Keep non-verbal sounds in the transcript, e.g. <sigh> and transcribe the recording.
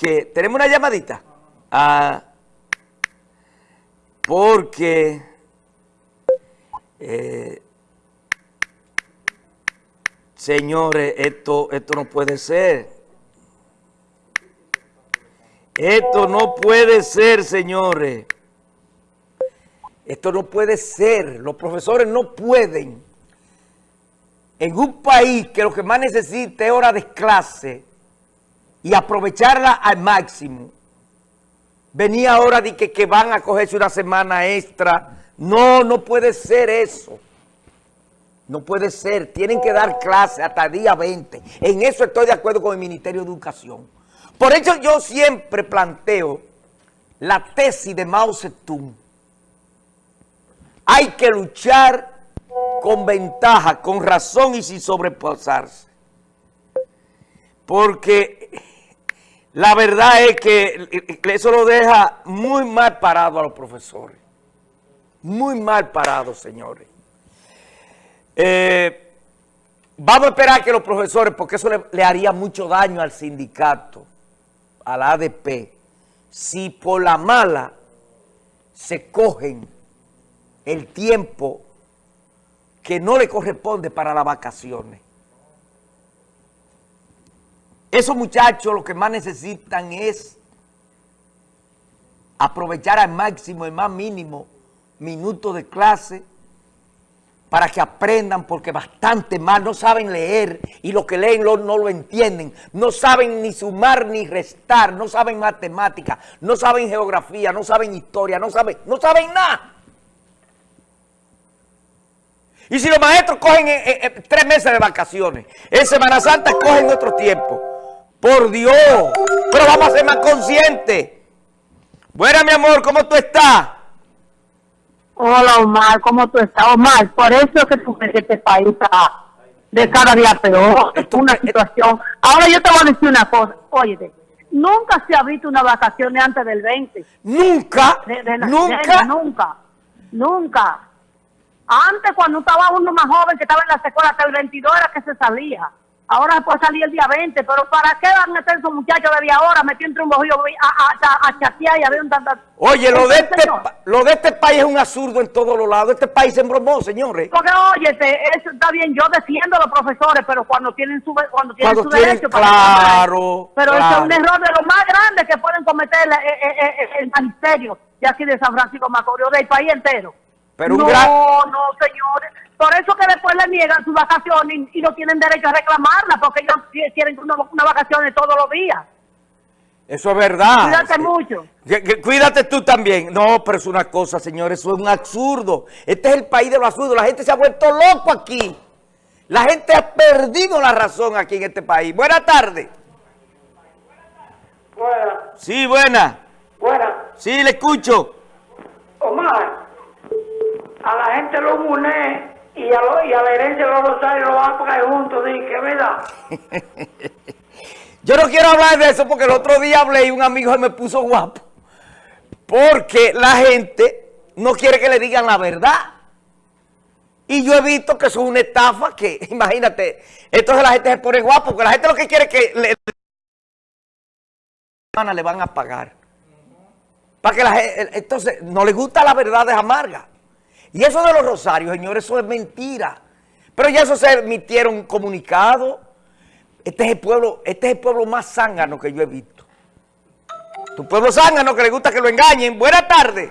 porque tenemos una llamadita. Ah, porque eh, señores, esto, esto no puede ser. Esto no puede ser, señores. Esto no puede ser. Los profesores no pueden. En un país que lo que más necesita es hora de clase y aprovecharla al máximo. Venía ahora de que, que van a cogerse una semana extra. No, no puede ser eso. No puede ser. Tienen que dar clase hasta el día 20. En eso estoy de acuerdo con el Ministerio de Educación. Por eso yo siempre planteo la tesis de Mao Zedong. Hay que luchar con ventaja, con razón y sin sobrepasarse. Porque la verdad es que eso lo deja muy mal parado a los profesores. Muy mal parado, señores. Eh, vamos a esperar que los profesores, porque eso le, le haría mucho daño al sindicato, a la ADP, si por la mala se cogen el tiempo que no le corresponde para las vacaciones. Esos muchachos lo que más necesitan es aprovechar al máximo, el más mínimo, minutos de clase para que aprendan porque bastante mal, no saben leer y lo que leen no lo entienden, no saben ni sumar ni restar, no saben matemática, no saben geografía, no saben historia, no saben, no saben nada. Y si los maestros cogen eh, eh, eh, tres meses de vacaciones, en Semana Santa cogen otro tiempo. Por Dios, pero vamos a ser más conscientes. Buena, mi amor, ¿cómo tú estás? Hola, Omar, ¿cómo tú estás? Omar, por eso es que tú ves que este país está de cada día peor. Es una situación. Ahora yo te voy a decir una cosa. Oye, nunca se ha visto una vacaciones antes del 20. ¿Nunca? De, de la- ¿Nunca? de- nunca. Nunca. Antes, cuando estaba uno más joven, que estaba en la escuela hasta el 22, era que se salía. Ahora se puede salir el día 20, pero ¿para qué van a estar esos muchachos desde ahora metiendo entre un bojillo a, a, a, chatear y a ver un tanto? Oye, lo de, este, lo de este país es un absurdo en todos los lados. Este país se embromó, señores. Porque, oye, eso está bien, yo defiendo a los profesores, pero cuando tienen su, cuando tienen Cuando su tienen- derecho... para claro, Pero eso claro. es un error de lo más grande que pueden cometer el, el- el- el magisterio de aquí de San Francisco de Macorís, del país entero. Pero un no, gran- no, señores. Por eso que después le niegan sus vacaciones y, y no tienen derecho a reclamarla, porque ellos qui- quieren una, una vacaciones todos los días. Eso es verdad. Cuídate mucho. Cuídate tú también. No, pero es una cosa, señores, eso es un absurdo. Este es el país de los absurdos. La gente se ha vuelto loco aquí. La gente ha perdido la razón aquí en este país. Buenas tardes. Buena, Sí, buena. buena. Sí, le escucho. Omar, a la gente lo une y a, y a la herencia los rosarios lo van a pagar juntos, di que verdad. <laughs> Yo no quiero hablar de eso porque el otro día hablé y un amigo me puso guapo. Porque la gente no quiere que le digan la verdad. Y yo he visto que eso es una estafa que, <laughs> imagínate, entonces la gente se pone guapo, porque la gente lo que quiere es que le, le van a pagar. Para que la gente, entonces, no le gusta la verdad de amarga. Y eso de los rosarios, señores, eso es mentira. Pero ya eso se emitieron comunicados. Este es el pueblo, este es el pueblo más zángano que yo he visto. Tu pueblo zángano que le gusta que lo engañen. Buenas tardes.